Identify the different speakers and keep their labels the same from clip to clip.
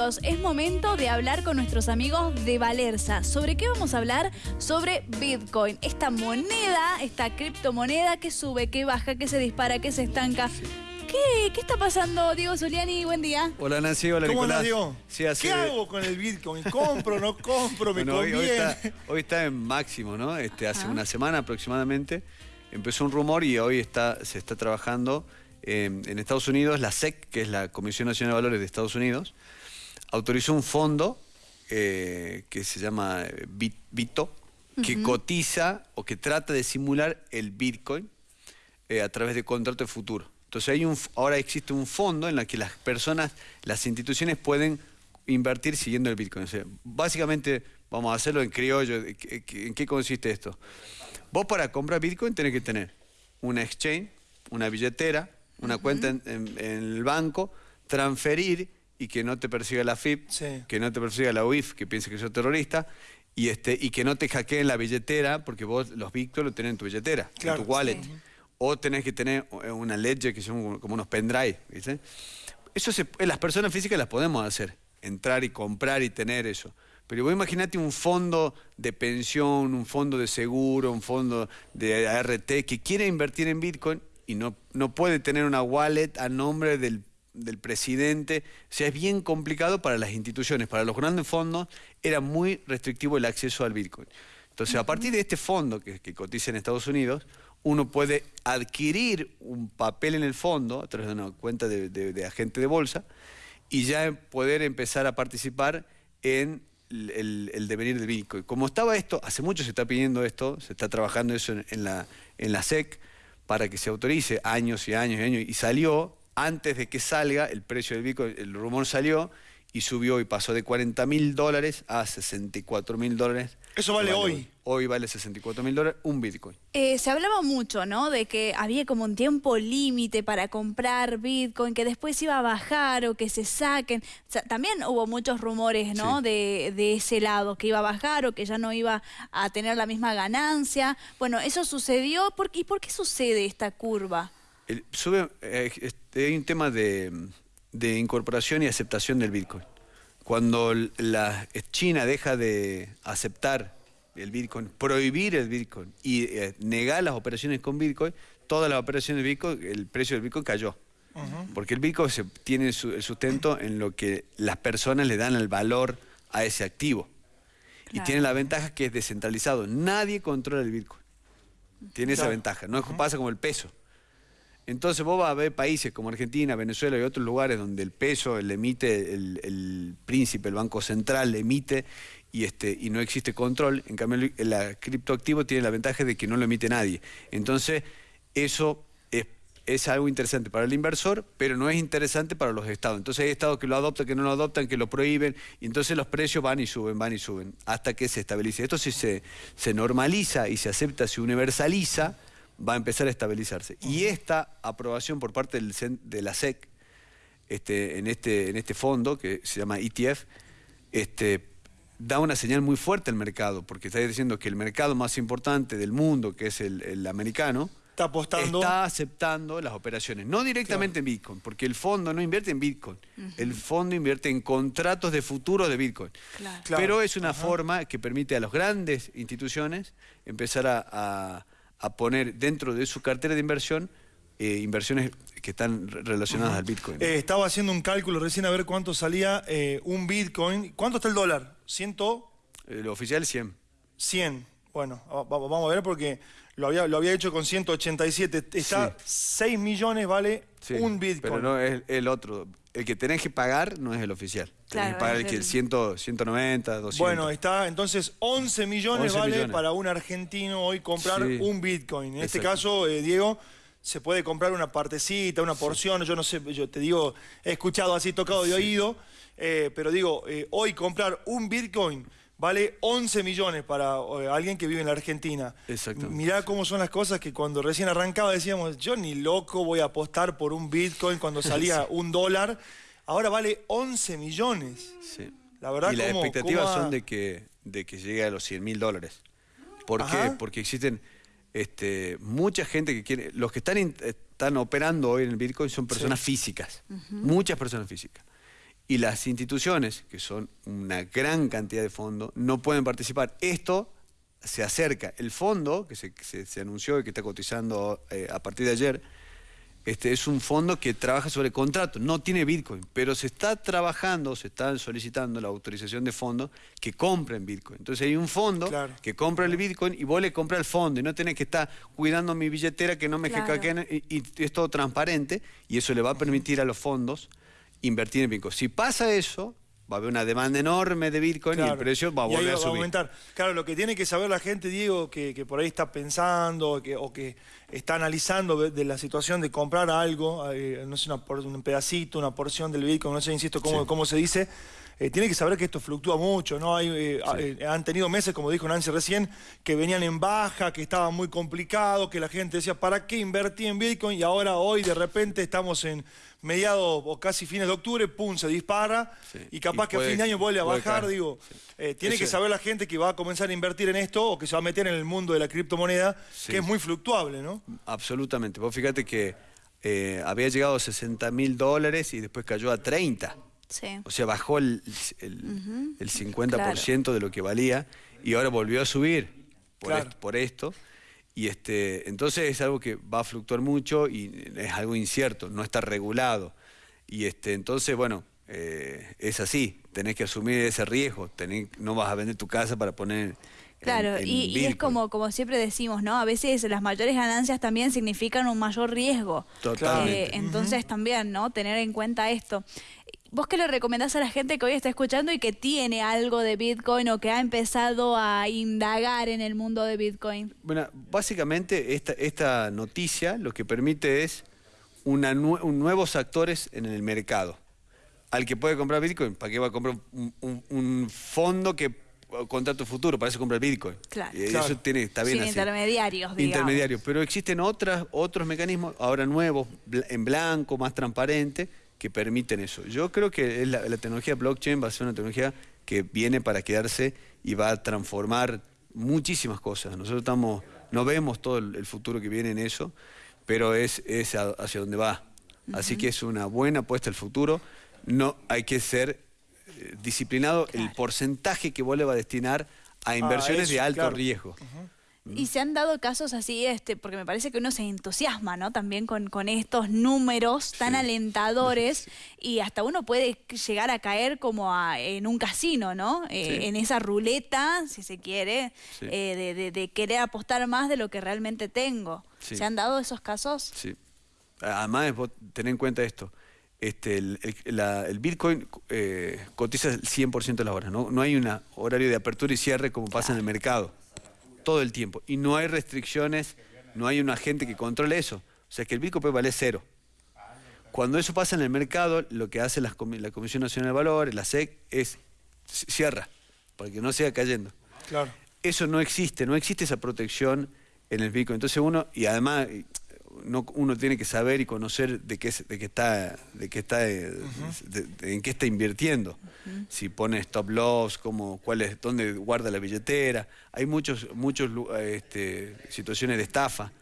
Speaker 1: minutos es momento de hablar con nuestros amigos de Valerza. ¿Sobre qué vamos a hablar? Sobre Bitcoin. Esta moneda, esta criptomoneda que sube, que baja, que se dispara, que se estanca. ¿Qué, ¿Qué está pasando, Diego Zuliani? Buen día.
Speaker 2: Hola Nancy, hola
Speaker 3: ¿Cómo
Speaker 2: Nicolás.
Speaker 3: Diego?
Speaker 2: Sí, así
Speaker 3: ¿Qué
Speaker 2: de-
Speaker 3: hago con el Bitcoin? ¿Compro, no compro? ¿Me
Speaker 2: Bueno, hoy, hoy
Speaker 3: conviene?
Speaker 2: está, hoy está en máximo, ¿no? Este, hace
Speaker 1: Ajá.
Speaker 2: una semana aproximadamente empezó un rumor y hoy está, se está trabajando eh, en Estados Unidos, la SEC, que es la Comisión Nacional de Valores de Estados Unidos, autorizó un fondo eh, que se llama eh, Bit- Bito, que cotiza o que trata de simular el Bitcoin eh, a través de contrato de futuro. Entonces hay un, ahora existe un fondo en el que las personas, las instituciones pueden invertir siguiendo el Bitcoin. O sea, básicamente, vamos a hacerlo en criollo. ¿En qué- ¿En qué consiste esto? Vos para comprar Bitcoin tenés que tener una exchange, una billetera, una cuenta en, en- en el banco, transferir y que no te persiga la FIP,
Speaker 3: Sí.
Speaker 2: que no te persiga la UIF, que piense que sos terrorista, y, este, y que no te hackeen la billetera, porque vos los Bitcoin los tenés en tu billetera,
Speaker 3: Claro.
Speaker 2: en tu wallet.
Speaker 1: Sí.
Speaker 2: O tenés que tener eh, una ledger que son como- como unos pendrive, ¿viste? Eso se- eh, las personas físicas las podemos hacer, entrar y comprar y tener eso. Pero vos imaginate un fondo de pensión, un fondo de seguro, un fondo de ART que quiere invertir en Bitcoin y no, no puede tener una wallet a nombre del, del presidente. O sea, es bien complicado para las instituciones. Para los grandes fondos era muy restrictivo el acceso al Bitcoin. Entonces, a partir de este fondo que, cotiza en Estados Unidos, uno puede adquirir un papel en el fondo a través de una cuenta de, agente de bolsa y ya poder empezar a participar en el, devenir del Bitcoin. Como estaba esto, hace mucho se está pidiendo esto, se está trabajando eso en la, en la SEC para que se autorice años y años y años, y salió antes de que salga el precio del Bitcoin, el rumor salió y subió y pasó de 40 mil dólares a 64 mil dólares.
Speaker 3: Eso vale hoy.
Speaker 2: Hoy vale 64 mil dólares un Bitcoin.
Speaker 1: Eh, se hablaba mucho, ¿no? De que había como un tiempo límite para comprar Bitcoin, que después iba a bajar o que se saquen. O sea, también hubo muchos rumores, ¿no?
Speaker 2: Sí.
Speaker 1: De, de ese lado, que iba a bajar o que ya no iba a tener la misma ganancia. Bueno, eso sucedió. ¿Por qué- ¿Y por qué sucede esta curva?
Speaker 2: El- sube, eh, este, hay un tema de, de incorporación y aceptación del Bitcoin. Cuando la China deja de aceptar el Bitcoin, prohibir el Bitcoin y eh, negar las operaciones con Bitcoin, todas las operaciones de Bitcoin, el precio del Bitcoin cayó. Porque el Bitcoin se, tiene su- el sustento en lo que las personas le dan el valor a ese activo. Y tiene la ventaja que es descentralizado. Nadie controla el Bitcoin. Tiene esa ventaja. No es- pasa como el peso. Entonces vos vas a ver países como Argentina, Venezuela y otros lugares donde el peso le emite el, el príncipe, el Banco Central emite y, este, y no existe control. En cambio, el criptoactivo tiene la ventaja de que no lo emite nadie. Entonces, eso es, es algo interesante para el inversor, pero no es interesante para los estados. Entonces hay estados que lo adoptan, que no lo adoptan, que lo prohíben, y entonces los precios van y suben, van y suben, hasta que se estabilice. Esto si se, se normaliza y se acepta, se universaliza, va a empezar a estabilizarse. Y esta aprobación por parte del, cen- de la SEC este, en, este, en este fondo, que se llama ETF, este, da una señal muy fuerte al mercado, porque está diciendo que el mercado más importante del mundo, que es el, el americano,
Speaker 3: Está apostando.
Speaker 2: está aceptando las operaciones, no directamente en Bitcoin, porque el fondo no invierte en Bitcoin, el fondo invierte en contratos de futuro de Bitcoin.
Speaker 1: Claro.
Speaker 2: Pero es una forma que permite a las grandes instituciones empezar a, a- a poner dentro de su cartera de inversión eh, inversiones que están re- relacionadas al Bitcoin.
Speaker 3: Eh, estaba haciendo un cálculo recién a ver cuánto salía eh, un Bitcoin. ¿Cuánto está el dólar? ¿100?
Speaker 2: Eh, lo oficial 100.
Speaker 3: 100. Bueno, va- va- vamos a ver porque lo había, lo había hecho con 187. Está 6 millones vale
Speaker 2: Sí,
Speaker 3: un Bitcoin.
Speaker 2: Pero no es el otro. El que tenés que pagar no es el oficial. Tenés
Speaker 1: Claro,
Speaker 2: que pagar el que el
Speaker 1: el-
Speaker 2: 100, 190, 200.
Speaker 3: Bueno, está entonces 11 millones
Speaker 2: 11
Speaker 3: vale
Speaker 2: millones.
Speaker 3: para un argentino hoy comprar
Speaker 2: Sí.
Speaker 3: un Bitcoin. En este caso, eh, Diego, se puede comprar una partecita, una porción, yo no sé, yo te digo, he escuchado así tocado de oído, eh, pero digo, eh, hoy comprar un Bitcoin vale 11 millones para eh, alguien que vive en la Argentina.
Speaker 2: Exactamente.
Speaker 3: Mirá cómo son las cosas que cuando recién arrancaba decíamos, yo ni loco voy a apostar por un Bitcoin cuando salía un dólar. Ahora vale 11 millones.
Speaker 2: Sí.
Speaker 3: La verdad,
Speaker 2: y las
Speaker 3: ¿cómo-
Speaker 2: expectativas
Speaker 3: cómo
Speaker 2: son de que, de que llegue a los 100 mil dólares. ¿Por
Speaker 3: Ajá.
Speaker 2: qué? Porque existen este, mucha gente que quiere... Los que están, in- están operando hoy en el Bitcoin son personas físicas. Muchas personas físicas. Y las instituciones, que son una gran cantidad de fondos, no pueden participar. Esto se acerca. El fondo, que se, se, anunció y que está cotizando eh, a partir de ayer, este, es un fondo que trabaja sobre contratos, no tiene Bitcoin, pero se está trabajando, se está solicitando la autorización de fondos que compren Bitcoin. Entonces hay un fondo que compra el Bitcoin y vos le compras el fondo y no tenés que estar cuidando mi billetera que no me claro. y, y, es todo transparente y eso le va a permitir a los fondos invertir en Bitcoin. Si pasa eso, va a haber una demanda enorme de Bitcoin y el precio va a volver a subir. aumentar.
Speaker 3: Claro, lo que tiene que saber la gente, Diego, que, por ahí está pensando o que está analizando de, la situación de comprar algo, eh, no sé, un pedacito, una porción del Bitcoin, no sé, insisto, cómo, cómo se dice, eh, tiene que saber que esto fluctúa mucho, ¿no? Hay, eh, eh, han tenido meses, como dijo Nancy recién, que venían en baja, que estaba muy complicado, que la gente decía, ¿para qué invertí en Bitcoin? Y ahora hoy de repente estamos en mediados o casi fines de octubre, pum, se dispara y capaz que a fin de año vuelve a bajar, digo, tiene que saber la gente que va a comenzar a invertir en esto o que se va a meter en el mundo de la criptomoneda, que es muy fluctuable, ¿no?
Speaker 2: Absolutamente. Vos fíjate que había llegado a 60 mil dólares y después cayó a 30. O sea, bajó el, el, 50% de lo que valía y ahora volvió a subir por, esto, Y este, entonces es algo que va a fluctuar mucho y es algo incierto, no está regulado. Y este, entonces, bueno, eh, es así, tenés que asumir ese riesgo, no vas a vender tu casa para poner...
Speaker 1: Claro, y, es como, como siempre decimos, ¿no? A veces las mayores ganancias también significan un mayor riesgo.
Speaker 2: Totalmente.
Speaker 1: Eh, entonces también, ¿no? Tener en cuenta esto. ¿Vos qué le recomendás a la gente que hoy está escuchando y que tiene algo de Bitcoin o que ha empezado a indagar en el mundo de Bitcoin?
Speaker 2: Bueno, básicamente esta, esta noticia lo que permite es una nuevos actores en el mercado. Al que puede comprar Bitcoin, ¿para qué va a comprar un, fondo que contra tu futuro? Para eso compra Bitcoin.
Speaker 1: Claro.
Speaker 2: Y eso tiene, está bien
Speaker 1: así. intermediarios, digamos.
Speaker 2: Intermediarios. Pero existen otras, otros mecanismos, ahora nuevos, en blanco, más transparente, que permiten eso. Yo creo que la, tecnología blockchain va a ser una tecnología que viene para quedarse y va a transformar muchísimas cosas. Nosotros estamos, no vemos todo el, futuro que viene en eso, pero es, es hacia donde va. Así que es una buena apuesta al futuro. No hay que ser eh, disciplinado el porcentaje que vos le va a destinar a inversiones de alto riesgo.
Speaker 1: Y se han dado casos así, este, porque me parece que uno se entusiasma, ¿no? También con, con estos números tan alentadores y hasta uno puede llegar a caer como en un casino, ¿no? Eh, en esa ruleta, si se quiere, eh, de, querer apostar más de lo que realmente tengo. ¿Se han dado esos casos?
Speaker 2: Sí. Además, vos tenés en cuenta esto. Este, el, Bitcoin eh, cotiza el 100% de las horas, ¿no? No hay un horario de apertura y cierre como pasa en el mercado todo el tiempo. Y no hay restricciones, no hay un agente que controle eso. O sea que el Bitcoin puede valer cero. Cuando eso pasa en el mercado, lo que hace la, Comisión Nacional de Valores, la SEC, es cierra, para que no siga cayendo.
Speaker 3: Claro.
Speaker 2: Eso no existe, no existe esa protección en el Bitcoin. Entonces uno, y además uno tiene que saber y conocer de qué, de qué está, de qué está, eh, en qué está invirtiendo. Si pone stop loss, cómo, cuál es, dónde guarda la billetera. Hay muchos, muchos este, situaciones de estafa.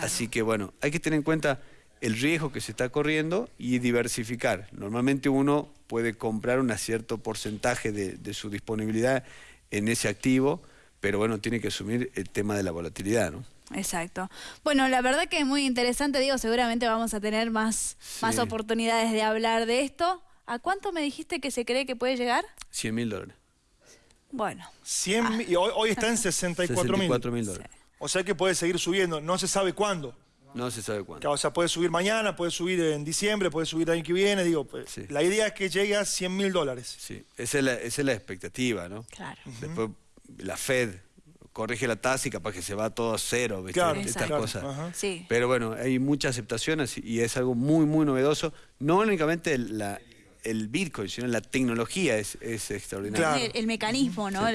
Speaker 2: Así que bueno, hay que tener en cuenta el riesgo que se está corriendo y diversificar. Normalmente uno puede comprar un cierto porcentaje de, de su disponibilidad en ese activo, pero bueno, tiene que asumir el tema de la volatilidad, ¿no?
Speaker 1: Exacto. Bueno, la verdad que es muy interesante, digo, seguramente vamos a tener más, más oportunidades de hablar de esto. ¿A cuánto me dijiste que se cree que puede llegar?
Speaker 2: 100 mil dólares.
Speaker 1: Bueno.
Speaker 3: 100, ah. y hoy, está en 64
Speaker 2: mil dólares.
Speaker 3: O sea que puede seguir subiendo, no se sabe cuándo.
Speaker 2: No se sabe cuándo.
Speaker 3: o sea, puede subir mañana, puede subir en diciembre, puede subir el año que viene. Digo, pues, la idea es que llegue a 100 mil dólares.
Speaker 2: Sí, esa es, la, esa es la expectativa, ¿no?
Speaker 1: Claro.
Speaker 2: Después la Fed corrige la tasa y capaz que se va todo a cero, ¿viste? Estas cosas. Pero bueno, hay mucha aceptación y es algo muy, muy novedoso. No únicamente la, el Bitcoin, sino la tecnología es, es extraordinaria.
Speaker 1: El, mecanismo, ¿no?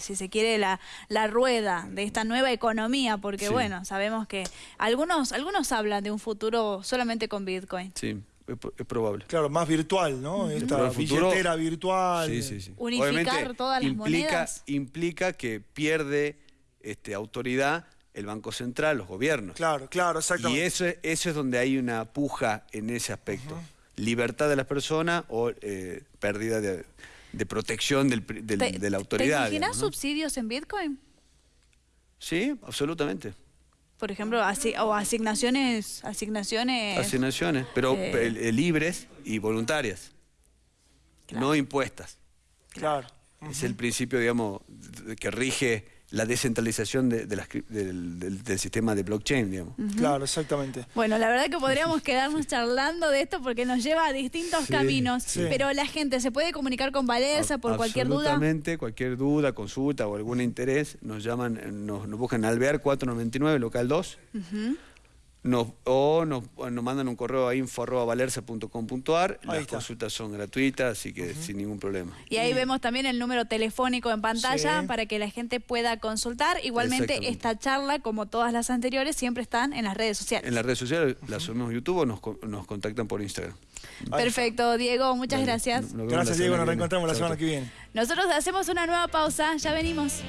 Speaker 1: si se quiere, la, la rueda de esta nueva economía, porque bueno, sabemos que algunos, algunos hablan de un futuro solamente con Bitcoin.
Speaker 2: Sí. Es, probable.
Speaker 3: Claro, más virtual, ¿no? Esta billetera virtual.
Speaker 2: Sí, sí, sí.
Speaker 1: Unificar todas las
Speaker 2: implica,
Speaker 1: monedas.
Speaker 2: Implica que pierde este, autoridad el Banco Central, los gobiernos.
Speaker 3: Claro, claro, exactamente.
Speaker 2: Y eso, eso es donde hay una puja en ese aspecto. libertad de las personas o eh, pérdida de, de protección del pri- del-
Speaker 1: ¿Te-
Speaker 2: de la autoridad.
Speaker 1: ¿Te imaginas
Speaker 2: digamos, ¿no?
Speaker 1: subsidios en Bitcoin?
Speaker 2: Sí, absolutamente.
Speaker 1: Por ejemplo, asi- o asignaciones, asignaciones.
Speaker 2: Asignaciones, pero
Speaker 1: eh,
Speaker 2: eh, libres y voluntarias, no impuestas.
Speaker 3: Claro.
Speaker 2: Es el principio, digamos, que rige la descentralización de, de las del, del- del sistema de blockchain, digamos.
Speaker 3: Claro, exactamente.
Speaker 1: Bueno, la verdad que podríamos quedarnos charlando de esto porque nos lleva a distintos
Speaker 2: Sí,
Speaker 1: caminos.
Speaker 3: sí.
Speaker 1: Pero la gente se puede comunicar con Valerza por cualquier duda.
Speaker 2: Absolutamente, cualquier duda, consulta o algún interés, nos llaman, nos, nos buscan en Alvear 499, local 2. Nos, o nos, o nos mandan un correo a info.valerza.com.ar. Las
Speaker 3: está.
Speaker 2: consultas son gratuitas, así que sin ningún problema.
Speaker 1: Y ahí vemos también el número telefónico en pantalla
Speaker 3: Sí.
Speaker 1: para que la gente pueda consultar. Igualmente, esta charla, como todas las anteriores, siempre están en las redes sociales.
Speaker 2: En las redes sociales las subimos YouTube o nos, co- nos contactan por Instagram.
Speaker 1: Perfecto, Diego, muchas
Speaker 2: Dale,
Speaker 1: gracias.
Speaker 3: Gracias, Diego. Nos reencontramos la semana que viene.
Speaker 1: Nosotros hacemos una nueva pausa, ya venimos.